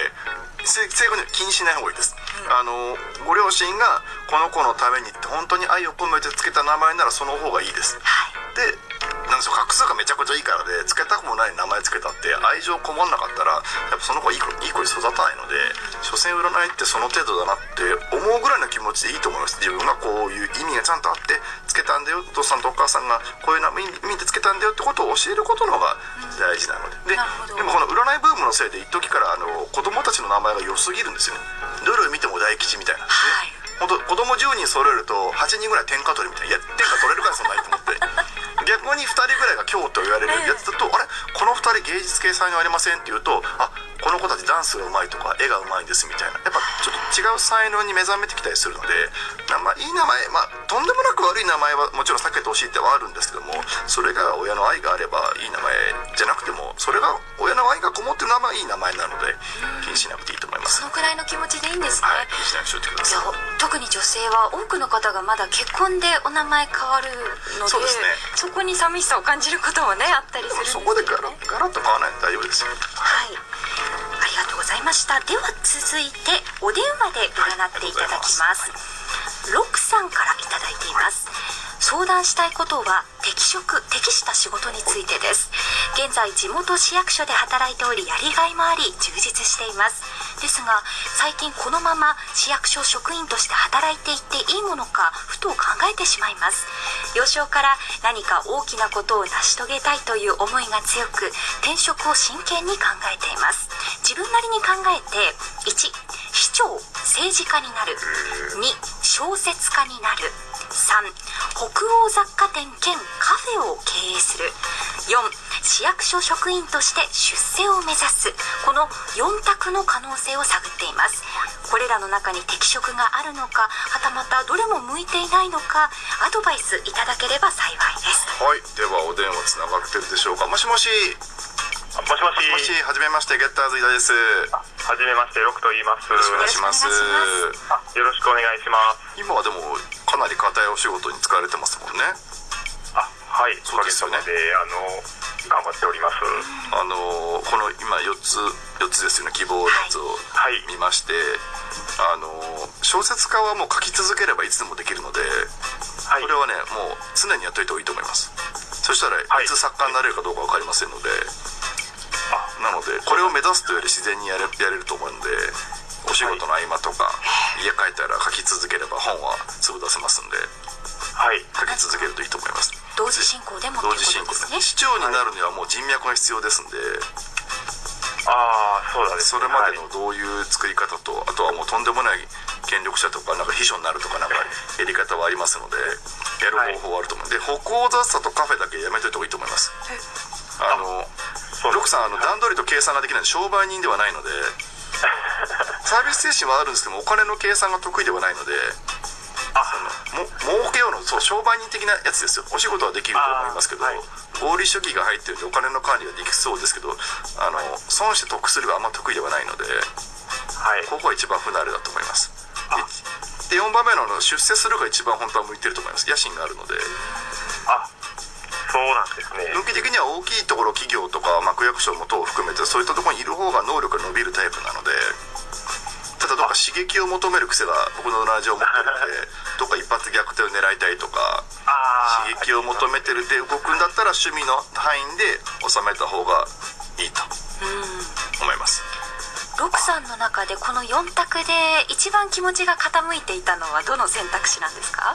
正正確に気にしない方がいいです、あのご両親がこの子のためにって本当に愛を込めてつけた名前ならその方がいいです。はい。でなんでしょう画数がめちゃくちゃいいからでつけたくもない名前つけたって愛情こもんなかったらやっぱその子はいい子いい子に育たないので所詮占いってその程度だなって思うぐらいの気持ちでいいと思います。自分がこういう意味がちゃんとあってつけたんだよお父さんとお母さんがこういう意味でつけたんだよってことを教えることの方が大事なので。でなるほど。でもこの占いブームのせいで一時からあの子供たちの名前が良すぎるんですよ。ねどれを見ても大吉みたいな。はい。本当子供10人揃えると8人ぐらい天下取りみたいな。いや天下取れるからそんなにと思って。<laughs> 逆に2人ぐらいが今日と言われるやつだと、あれ？この2人芸術系才能ありませんって言うとあこの子たちダンスがうまいとか絵がうまいんですみたいな。やっぱちょっと違う才能に目覚めてきたりするので名前いい名前まあとんでもなく悪い名前はもちろん避けてほしいってはあるんですけどもそれが親の愛があればいい名前じゃなくてもそれが親の愛がこもってる名前はいい名前なので気にしなくていいと思います。そのくらいの気持ちでいいんですね、はい気にしないようにしといてください。特に女性は多くの方がまだ結婚でお名前変わるのでそうですね。そこに寂しさを感じることもねあったりするんですよね。そこでガラガラッと買わないと大丈夫ですよ。はいいました。では続いてお電話で占っていただきます。ロクさんからいただいています。相談したいことは適職適した仕事についてです。現在地元市役所で働いておりやりがいもあり充実しています。ですが最近このまま市役所職員として働いていっていいものかふと考えてしまいます。幼少から何か大きなことを成し遂げたいという思いが強く転職を真剣に考えています。自分なりに考えて1市長政治家になる。2小説家になる。3北欧雑貨店兼カフェを経営する。4市役所職員として出世を目指す。この4択の可能性を探っています。これらの中に適職があるのかはたまたどれも向いていないのかアドバイスいただければ幸いです。はいではお電話つながってるでしょうか。もしもし。あもし。もしもしはじめましてゲッターズ井田ですはじめましてロクと言います。よろしくお願いします。よろしくお願いします。今はでもかなり硬いお仕事に使われてますもんね。あはいそうですよね。であの頑張っております。あのこの今4つ4つですよね希望のやつをはい。見まして、あの小説家はもう書き続ければいつでもできるので、はい。これはねもう常にやっといた方がいいと思います。そしたらはい。いつ作家になれるかどうか分かりませんので、なのでこれを目指すというより自然にやれやれると思うのでお仕事の合間とか、家帰ったら書き続ければ本はすぐ出せますんではい。書き続けるといいと思います。同時進行でも同時進行ですね。市長になるにはもう人脈が必要ですんで、ああそうだね。それまではいのどういう作り方と、あとはもうとんでもない権力者とかなんか秘書になるとかなんかやり方はありますのでやる方法はあると思う、で北欧雑さとカフェだけやめといた方がいいと思います。あのロクさんあの段取りと計算ができない商売人ではないので <laughs> サービス精神はあるんですけどもお金の計算が得意ではないのでも儲けようのそう商売人的なやつですよ。お仕事はできると思いますけど、はい。合理主義が入ってるんでお金の管理ができそうですけどあの損して得するがあんま得意ではないのではい。ここが一番不慣れだと思います。で4番目のあの出世するが一番本当は向いてると思います。野心があるので。あそうなんですね。向き的には大きいところ企業とか、まあ、区役所も等を含めてそういったところにいる方が能力が伸びるタイプなのでただどっか刺激を求める癖が僕のラジオを持ってるので <laughs> どっか一発逆転を狙いたいとかあ刺激を求めてるで動くんだったら趣味の範囲で収めた方がいいと思います。ロクさんの中でこの4択で一番気持ちが傾いていたのはどの選択肢なんですか？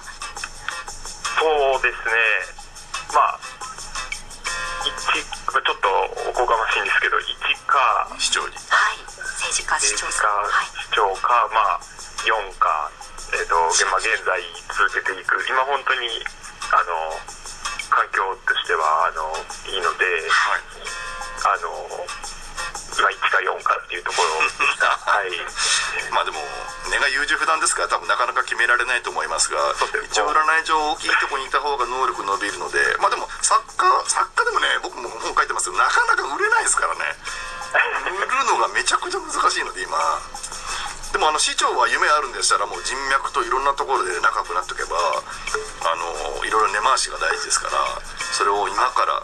そうですねまあ一ちょっとおこがましいんですけど1か市長に。はい政治家市長政治さん。はい家市長かまあ4かえっ、とまあ現在続けていく。今本当にあの環境としてはあのいいのではい。あの今1か4かっていうところ。でしたはい。まあでも根が優柔不断ですから多分なかなか決められないと思いますが一応占い上大きいところにいた方が能力伸びるのでまあでも作家作家でもね僕も本書いてますけどなかなか売れないですからね。売るのがめちゃくちゃ難しいので今。でもあの市長は夢あるんでしたらもう人脈といろんなところで仲良くなっておけばあのいろいろ根回しが大事ですからそれを今から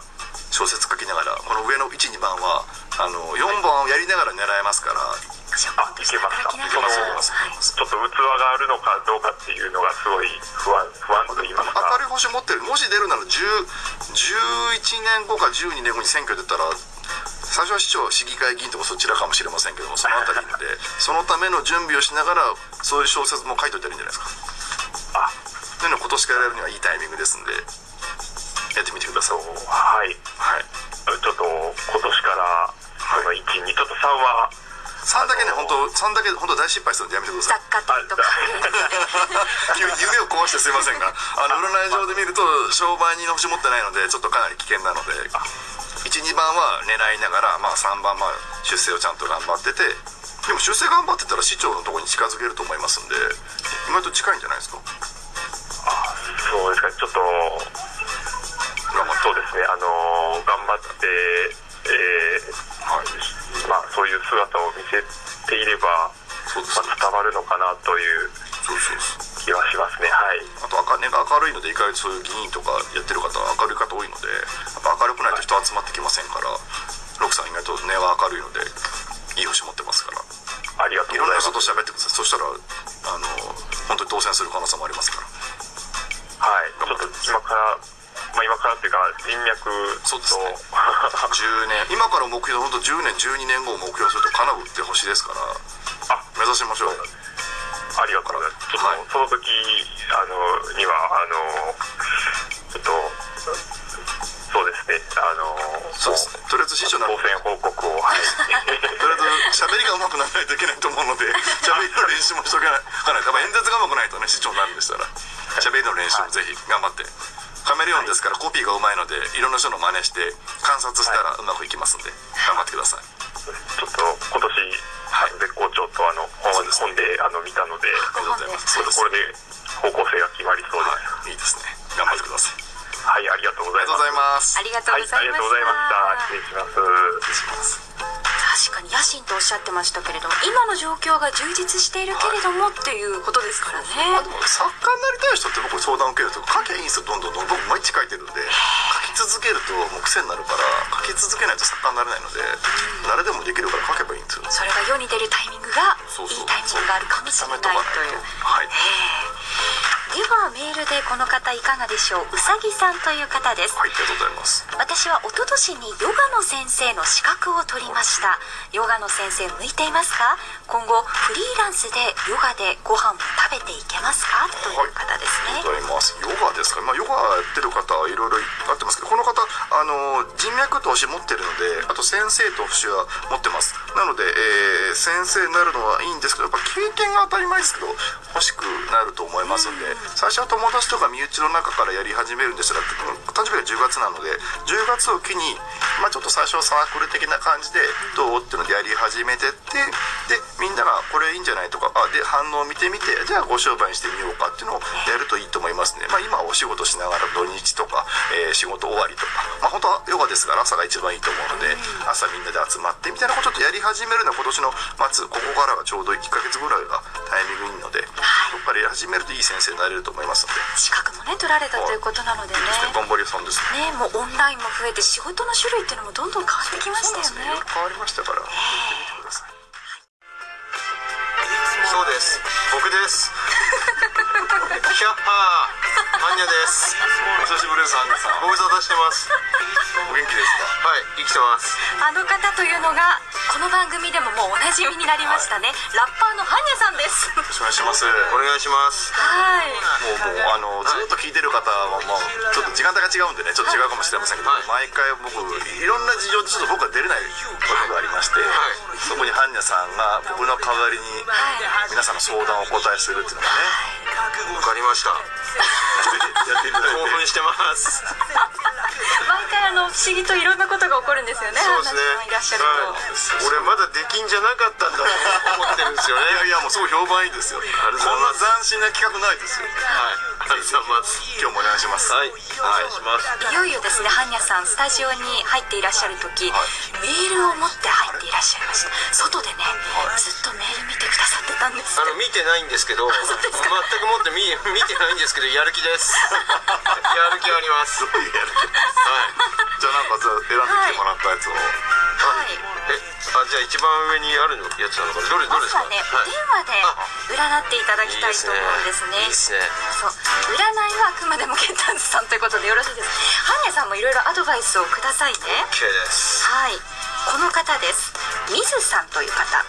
小説書きながらこの上の12番はあの4番をやりながら狙えますから仕事として働きながら。いけます。いけますはい。ちょっと器があるのかどうかっていうのがすごい不安不安と言いますか。明るい星持ってる。もし出るなら10 11年後か12年後に選挙出たら最初は市長市議会議員とかそちらかもしれませんけどもそのあたりで <laughs> そのための準備をしながらそういう小説も書いといたらいいんじゃないですか。あ。そういうのを今年からやるにはいいタイミングですんでやってみてください。はい。はい。ちょっと今年からこの1にちょっと3は3だけね本当3だけ本当大失敗するんでやめてください。雑貨店とか。<laughs> 急に夢を壊してすいませんが <laughs> あの占い上で見ると商売人の星持ってないのでちょっとかなり危険なので12番は狙いながら、まあ、3番まあ出世をちゃんと頑張っててでも出世頑張ってたら市長のところに近づけると思いますんで意外と近いんじゃないですか？あそうですか。ちょっとそうですね。あの頑張ってえーはい。まあそういう姿を見せていれば、そうですまあ、伝わるのかなというそうそうそう。気はしますね。はい。あと赤根が明るいので意外とそういう議員とかやってる方は明るい方多いのでやっぱ明るくないと人集まってきませんからロクさん意外と根は明るいのでいい星持ってますから。ありがとういろんなございます。人と喋ってください。そしたらあの本当に当選する可能性もありますから。はい。ちょっと今からまあ今からっていうか人脈と。そうですね。10年。今から目標本当10年12年後を目標すると叶うって星ですから。あ目指しましょう。ありがとうございます。はい。その時あのにはあのちょっとそうですね。あのそうですね。とりあえず師匠な当選報告を。はい。とりあえず喋りが上手くならないといけないと思うので <laughs> 喋りの練習もしとけないかない。やっぱ演説が上手くないとね市長になるんでしたら。喋りの練習もぜひ頑張ってカメレオンですからコピーが上手いのでいろんな人の真似して観察したらうまくいきますんで頑張ってください。ちょっと今年、あの絶好調とあの本本であの見たのでありがとうございますちょっとこれで方向性が決まりそうです。はい。いいですね。頑張ってください。はい、ありがとうございます。ありがとうございます。ありがとうはい、ございました、ありがとうございました。失礼します。失礼します心とおっしゃってましたけれども今の状況が充実しているけれどもっていうことですからね。まあでも作家になりたい人って僕相談受けると書きゃいいんですよどんどんどん。僕毎日書いてるんで書き続けるともう癖になるから書き続けないと作家になれないので誰でもできるから書けばいいんですよ。それが世に出るタイミングがいいタイミングがあるかもしれないという。はい。ええではメールでこの方いかがでしょう？うさぎさんという方です。はいありがとうございます。私は一昨年にヨガの先生の資格を取りました。ヨガの先生向いていますか？今後フリーランスでヨガでご飯を食べていけますか？という方ですね、ありがとうございます。ヨガですか、まあ、ヨガやってる方はいろいろあってますけどこの方あの人脈と星持ってるのであと先生と星は持ってます。なので、えー先生になるのはいいんですけどやっぱ経験が当たり前ですけど欲しくなると思いますんで、最初は友達とか身内の中からやり始めるんですが誕生日が10月なので10月を機に、まあ、ちょっと最初はサークル的な感じでどうっていうのでやり始めてってでみんながこれいいんじゃないとかあで反応を見てみてじゃあご商売にしてみようかっていうのをやるといいと思いますね、まあ、今はお仕事しながら土日とか、えー仕事終わりとか、まあ、本当はヨガですから朝が一番いいと思うので朝みんなで集まってみたいなことをちょっとやり始めるのは今年の末ここからがちょうど1ヶ月ぐらいがタイミングいいので、そこからやり始めるといい先生になれると思いますので、資格もね取られたということなのでね。頑張り屋さんです。ねねもうオンラインも増えて仕事の種類っていうのもどんどん変わってきましたよね。ね変わりましたから。やってみてください。そうです。僕です。キャッハー。マニアです。お久しぶりですアンナさん。ご無沙汰してます。お元気ですか？はい生きてます。あの方というのがこの番組でももうおなじみになりましたね、ラッパーのハンニャさんです。よろしくお願いします。お願いします。はい。もうもうあのずっと聞いてる方はもうちょっと時間帯が違うんでねちょっと違うかもしれませんけど、はい。毎回僕いろんな事情でちょっと僕は出れないことがありまして、そこにハンニャさんが僕の代わりに皆さんの相談をお答えするっていうのがねわかりました。興奮してます毎回あの不思議といろんなことが起こるんですよね。そうですね。いらっしゃると、はい、俺まだできんじゃなかったんだと思ってるんですよね。いやいやもうすごい評判いいですよ。こんな斬新な企画ないです。よはいありがとうございます。今日もお願いします。はい。お願いします。いよいよですねハンニャさんスタジオに入っていらっしゃる時、メールを持って入っていらっしゃいました。外でね、ずっとメール見てくださってたんです。あの見てないんですけど全くもって見見てないんですけどやる気です。<laughs> やる気あります。やる気はい。じゃあなんか選んできてもらったやつを、はい。えあじゃあ一番上にあるのやつなのか？などれどれですか？まずはね、お電話で占っていただきたいと思うんですね。いいですね。そう。占いはあくまでもケンタンズさんということでよろしいです。ハンニャさんもいろいろアドバイスをくださいね。OK です。はい。この方です。ミズさんという方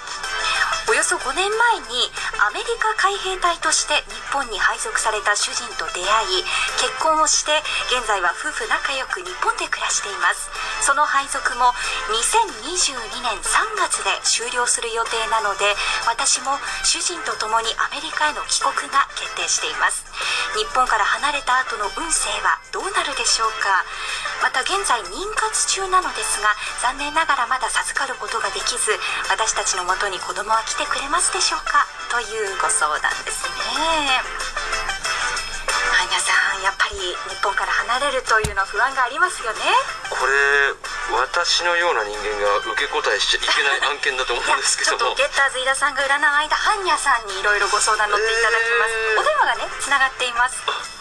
およそ5年前にアメリカ海兵隊として日本に配属された主人と出会い結婚をして現在は夫婦仲良く日本で暮らしています。その配属も2022年3月で終了する予定なので私も主人と共にアメリカへの帰国が決定しています。日本から離れた後の運勢はどうなるでしょうか。また現在妊活中なのですが残念ながらまだ授かることができず私たちのもとに子供は来てくれますでしょうか？というご相談ですね。ハンニャさんやっぱり日本から離れるというのは不安がありますよね。これ私のような人間が受け答えしちゃいけない案件だと思うんですけ <laughs> ちょっとゲッターズ飯田さんが占う間ハンニャさんにいろいろご相談乗っていただきます、えーお電話がねつながっています。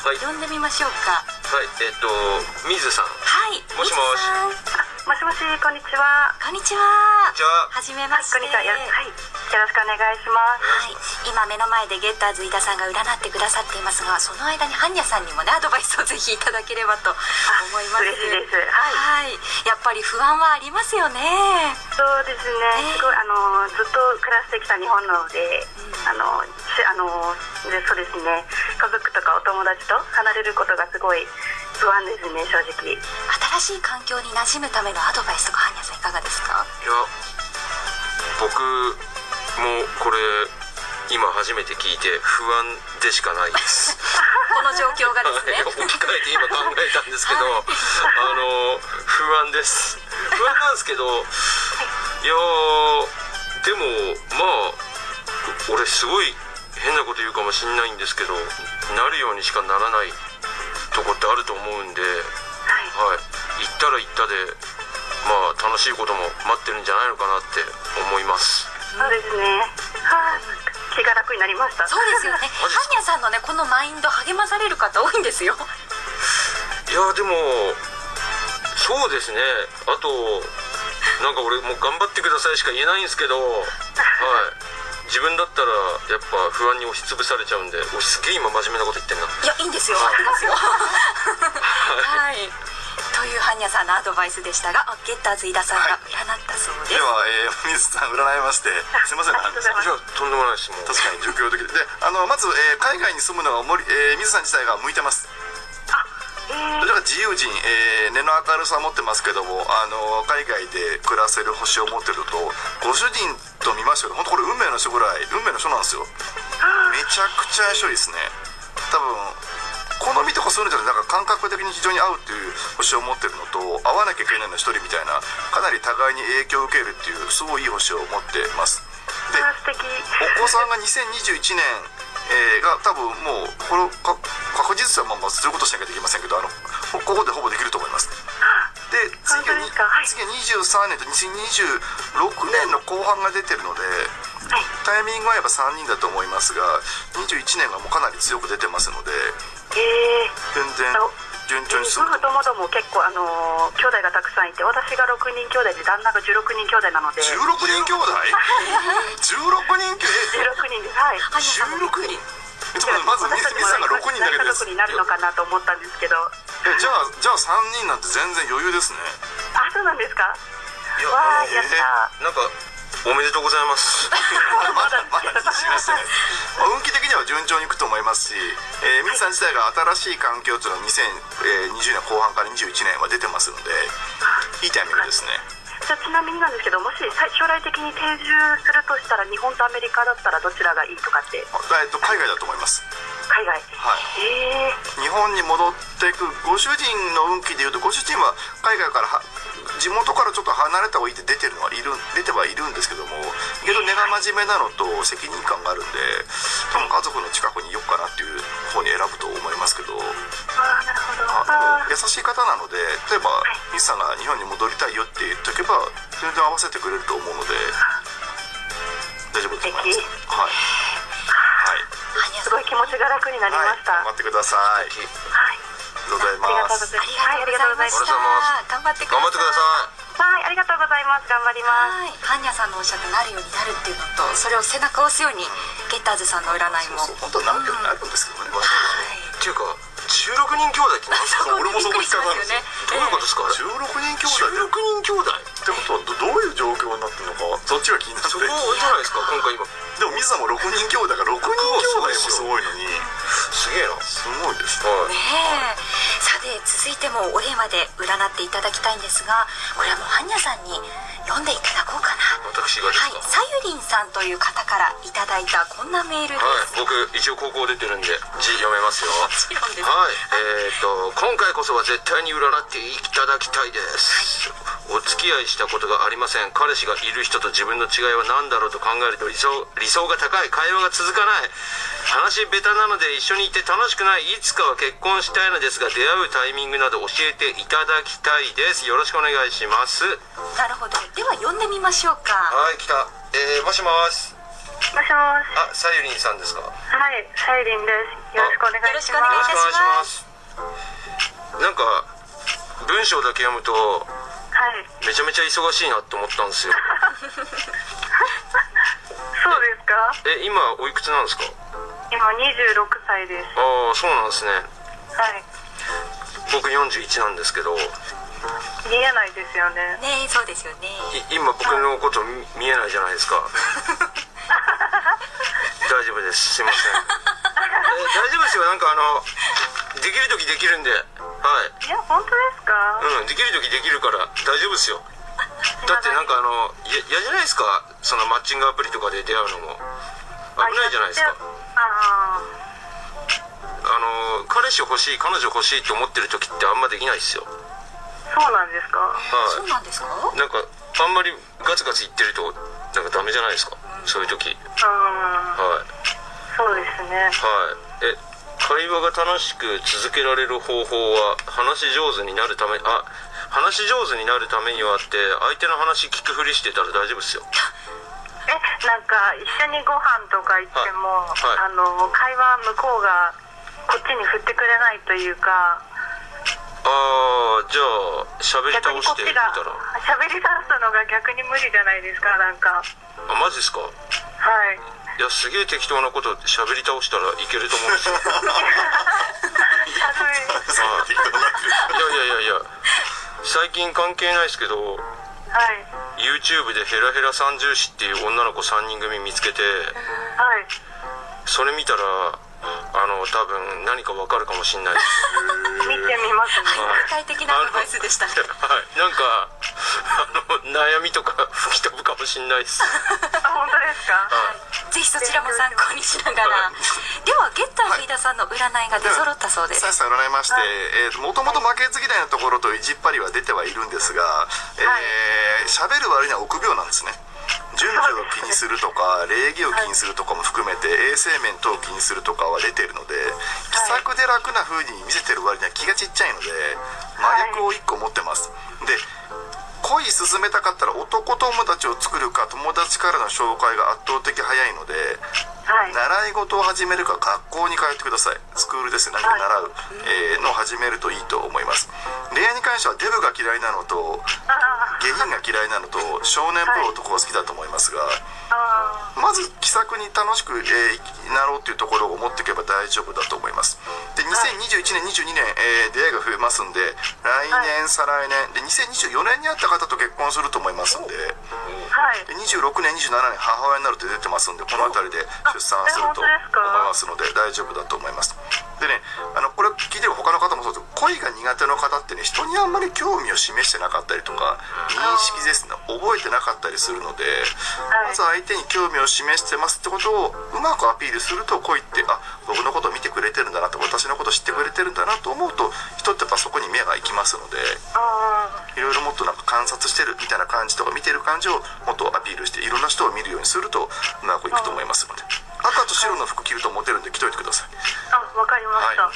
はい。呼んでみましょうか。はいえっと水さん。はいもしもしもしもしこんにちは。こんにちは。は。じめまして。こんにちは。やはい。よろしくお願いします。はい、今目の前でゲッターズ飯田さんが占ってくださっていますがその間にハンニャさんにもねアドバイスをぜひいただければと思います。嬉しいです。はい。はい。やっぱり不安はありますよね。そうですね、すごいあのずっと暮らしてきた日本なので、あのしあのでそうですね。家族とかお友達と離れることがすごい不安ですね正直。新しい環境に馴染むためのアドバイスとかハンニャさんいかがですか？いや僕もこれ今初めて聞いて不安でしかないです。<laughs> この状況がですね。はい置き換えて今考えたんですけど、あの不安です。不安なんですけどいやーでもまあ俺すごい変なこと言うかもしんないんですけどなるようにしかならないとこってあると思うんで、はい、行ったら行ったでまあ楽しいことも待ってるんじゃないのかなって思います。そうですね。はあ気が楽になりました。そうですよね。ハニャさんのねこのマインド励まされる方多いんですよ。いやでもそうですね。あとなんか俺もう頑張ってくださいしか言えないんですけどはい自分だったらやっぱ不安に押しつぶされちゃうんで俺すげえ今真面目なこと言ってんな。いやいいんですよ。す <laughs> よはい。という般若さんのアドバイスでしたがあゲッターズ飯田さんが占ったそうです、では、えー、水さん占いましてすいません。ねありがとんでもないですもう。確かに。状況的で。であのまず、えー海外に住むのは森、えー水さん自体が向いてます。えーどちらか自由人、えー根の明るさを持ってますけどもあの海外で暮らせる星を持ってるとご主人と見ましたけど本当これ運命の人ぐらい運命の人なんですよ。めちゃくちゃ相性いいですね。多分好みとかそういうのじゃなくてなんか感覚的に非常に合うっていう星を持ってるのと合わなきゃいけないの一人みたいなかなり互いに影響を受けるっていうすごいいい星を持ってます。でお子さんが2021年、えーが多分もうこれか確実はまあまあそういうことしなきゃできませんけどあのこここでほぼできると思います。で次がにはい。次が23年と2026年の後半が出てるのではい。タイミングはやっぱ3人だと思いますが21年がもうかなり強く出てますのでえー。全然順調に進夫む婦ともども結構あのー兄弟がたくさんいて私が6人兄弟で旦那が16人兄弟なので16 16人兄弟16人兄弟人ですはい般若さんもびっくりえちょっとまずミスさんが6人だけ家です。族になるのかなと思ったんですけどえじゃあじゃあ3人なんて全然余裕ですね。あそうなんですか？わあえーやったなんかおめでとうございます。<laughs> まだまだ。自信はしてな運気的には順調にいくと思いますし、えー、ミツさん自体が新しい環境というのは2020年後半から21年は出てますのでいいタイミングですね。じゃあちなみになんですけどもしさ将来的に定住するとしたら日本とアメリカだったらどちらがいいとかって？あえっと海外だと思います海外。はい。ええ日本に戻っていくご主人の運気でいうとご主人は海外からは地元からちょっと離れた方がいいって出てるのはいる出てはいるんですけどもけど根が真面目なのと責任感があるんで多分家族の近くにいよっかなっていう方に選ぶと思いますけど。ああなるほど。あ優しい方なので例えばミスさんが日本に戻りたいよって言っておけば全然合わせてくれると思うので大丈夫だと思います。はいすごい気持ちが楽になりまはいした頑張ってください。あはいりがとうございありがとうごますざいます。はいありがとうございます。頑張ってください。頑張ってくださはい。ありがとうございます頑張りますはい、般若さんのおっしゃってなるようになるっていうのとそれを背中を押すようにゲッターズさんの占いも。そう本当は何秒になるんですけどね、いっていうか16人兄弟って何ですかそう。俺もそこ引っかかるんですよ。どういうことですか？16人兄弟。16人兄弟。ってことはどどういう状況になってるのかそっちが気になって。そこじゃないですか？今回今でも水さんも6人兄弟が6人兄弟もすごいのに。すげえな。すごいです。ねはいねえ。さて続いてもお電話で占っていただきたいんですがこれはもう般若さんに読んでいただこうかな。私がはい。さゆりんさんという方からいただいたこんなメールです、はい、僕一応高校出てるんで字読めますよ。<laughs> もちろんです。はい。えー、と今回こそは絶対に占っていただきたいです、お付き合いしたことがありません。彼氏がいる人と自分の違いは何だろうと考えると理想理想が高い。会話が続かない。話ベタなので一緒にいて楽しくない。いつかは結婚したいのですが出会うタイミングなど教えていただきたいです。よろしくお願いします。なるほど。では読んでみましょうか。はい来た。えー、もしもし。もしもし。あさゆりんさんですか？はいさゆりんです。よろしくお願いしよろしくお願いします。なんか文章だけ読むとはいめちゃめちゃ忙しいなって思ったんですよ。<laughs> そうですか？え今おいくつなんですか？今26歳です。ああそうなんですね。はい。僕41なんですけど。い見えないですよね。ねえそうですよね。今僕のこと見見えないじゃないですか。<laughs> 大丈夫です。すいません。え <laughs> 大丈夫ですよ。なんかあのできる時できるんではい。や本当ですか？うんできる時できるから大丈夫ですよ。<laughs> だってなんかあのや嫌じゃないですか？そのマッチングアプリとかで出会うのも。危ないじゃないですか。ああの彼氏欲しい彼女欲しいと思ってる時ってあんまできないですよ。あそうなんですか？はい。そうなんですか？なんかあんまりガツガツ言ってるとなんかダメじゃないですか？そういう時。うんはい。そうですね。はい。え会話が楽しく続けられる方法は話し上手になるためあ話し上手になるためにはって相手の話聞くふりしてたら大丈夫ですよ。えなんか一緒にご飯とか行っても、はい。はい。あの会話向こうがこっちに振ってくれないというかああじゃあ喋り逆倒してみたら。喋り出すのが逆に無理じゃないですかなんか。あマジですか？はいいやすげえ適当なこと喋り倒したらいけると思うんですよ。いやいやいやいや最近関係ないですけどはい。YouTube でヘラヘラ三重視っていう女の子3人組見つけてはい。それ見たらあの多分何かわかるかもしんないです。見てみますね。はい。具体的なアドバイスでしたねはい。なんかあの悩みとか吹き飛ぶかもしんないです。あ本当ですか？ぜひそちらも参考にしながら。ではゲッター飯田さんの占いが出揃ったそうです。さやさん占いまして、えー、もともと負けず嫌いなところと意地っ張りは出てはいるんですがえー喋、る割には臆病なんですね順序を気にするとか礼儀を気にするとかも含めて衛生面等を気にするとかは出てるので気さくで楽な風に見せてる割には気がちっちゃいので真逆を1個持ってます。で恋進めたかったら男友達を作るか友達からの紹介が圧倒的早いのではい。習い事を始めるか学校に通ってください。スクールですね。何か習う、えーのを始めるといいと思います。恋愛に関してはデブが嫌いなのとあ下品が嫌いなのと少年っぽい男が好きだと思いますがあまず気さくに楽しく、えーなろうっていうところを持っていけば大丈夫だと思います。で2021年22年、えー出会いが増えますんで来年、再来年で2024年に会った方と結婚すると思いますんではい。で26年27年母親になるって出てますんでこの辺りで出産すると思いますので大丈夫だと思います。でねあのこれ聞いてる他の方もそうです。恋が苦手な方ってね人にあんまり興味を示してなかったりとか認識ですね覚えてなかったりするのではい。まず相手に興味を示してますってことをうまくアピールすると恋ってあ僕のことを見てくれてるんだなと私のことを知ってくれてるんだなと思うと人ってやっぱそこに目が行きますのであいろいろもっとなんか観察してるみたいな感じとか見てる感じをもっとアピールしていろんな人を見るようにするとうまくいくと思いますので赤と白の服着るとモテるんで着といてください。あわかりました、は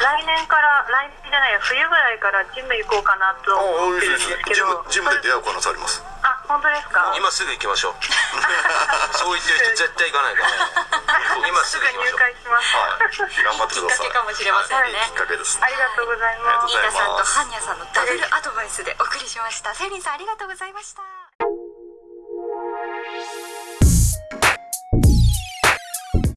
来年から来年じゃないや冬ぐらいからジム行こうかなと思ってるんですけジムどジムで出会う可能性あります。あ本当ですか？今すぐ行きましょう。<laughs> そう言ってる人絶対行かないから <laughs> 今すぐ入会します、はい。頑張ってきっください。かけかもしれませんね。いい。きっかけです。ありがとうございます。ありがとうございます。飯田さんとハンニャさんのダブルアドバイスでお送りしました。セリンさんありがとうございました